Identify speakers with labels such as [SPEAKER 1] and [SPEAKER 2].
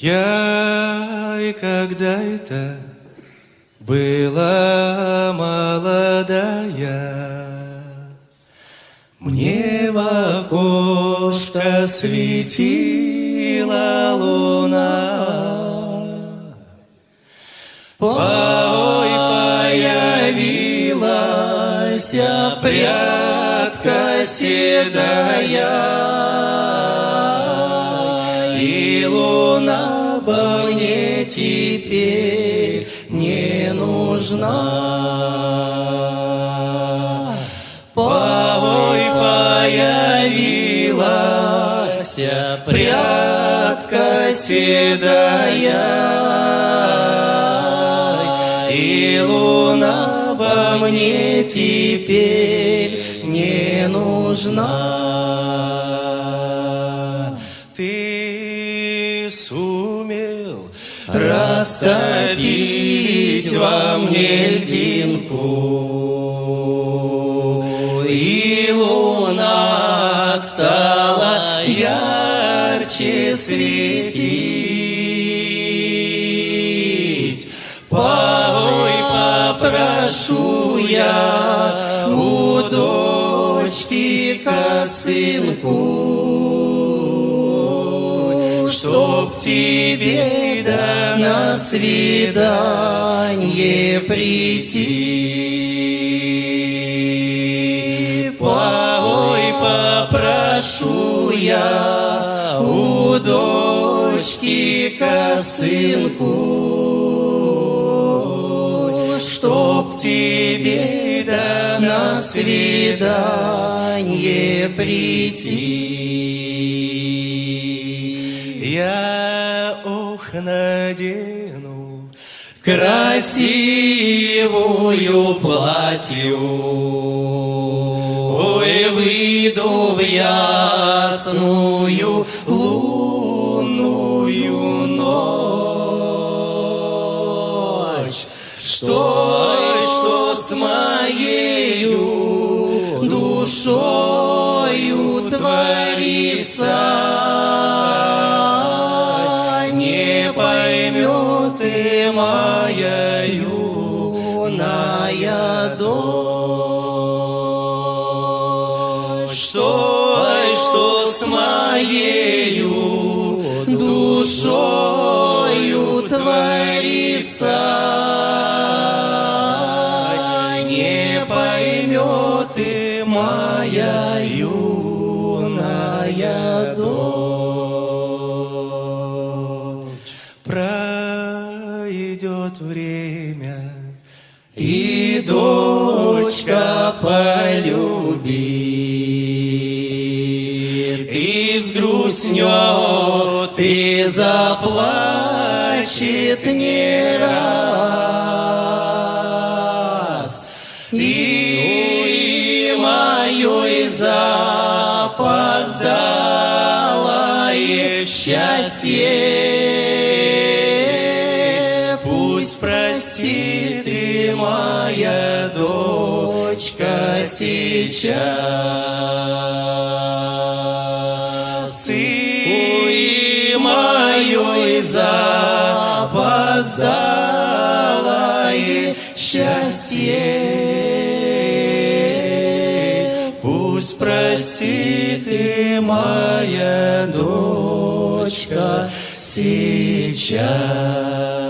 [SPEAKER 1] Я и когда это была молодая, Мне в окошко светила луна. Ой, появилась прядка седая, Луна бы мне теперь не нужна. Ой, появилась прядка седая, И луна бы мне теперь не нужна. Сумел растопить во мне льдинку, И луна стала ярче светить. Ой, попрошу я у дочки косынку, Чтоб тебе да на свидание прийти. Ой, попрошу я у дочки косынку, Чтоб тебе да на свидание прийти. Я ох надену красивую платью, Ой, выйду в ясную лунную ночь, что, что с моею душою творится, ты моя юная дочь, что, что с моею душою творится, не поймет ты моя юная и дочка полюбит, и взгрустнет, и заплачет не раз. И моё запоздалое счастье пусть простит и моя дочка сейчас. И моё запоздалое счастье пусть простит и моя дочка сейчас.